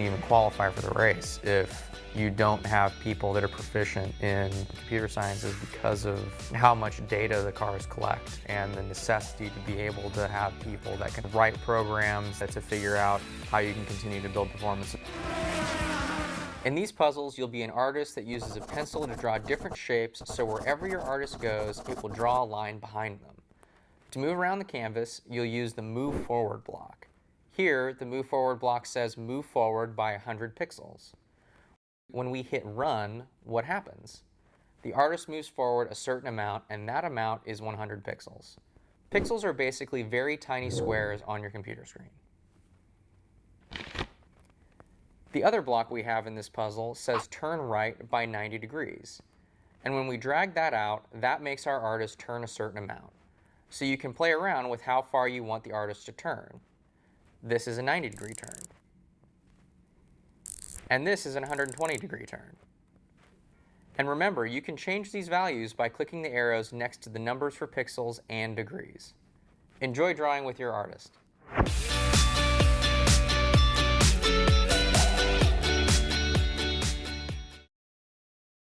even qualify for the race if you don't have people that are proficient in computer sciences because of how much data the cars collect and the necessity to be able to have people that can write programs to figure out how you can continue to build performance. In these puzzles, you'll be an artist that uses a pencil to draw different shapes so wherever your artist goes, it will draw a line behind them. To move around the canvas, you'll use the Move Forward block. Here, the Move Forward block says move forward by 100 pixels. When we hit run, what happens? The artist moves forward a certain amount, and that amount is 100 pixels. Pixels are basically very tiny squares on your computer screen. The other block we have in this puzzle says turn right by 90 degrees. And when we drag that out, that makes our artist turn a certain amount. So you can play around with how far you want the artist to turn. This is a 90 degree turn. And this is a 120 degree turn. And remember, you can change these values by clicking the arrows next to the numbers for pixels and degrees. Enjoy drawing with your artist.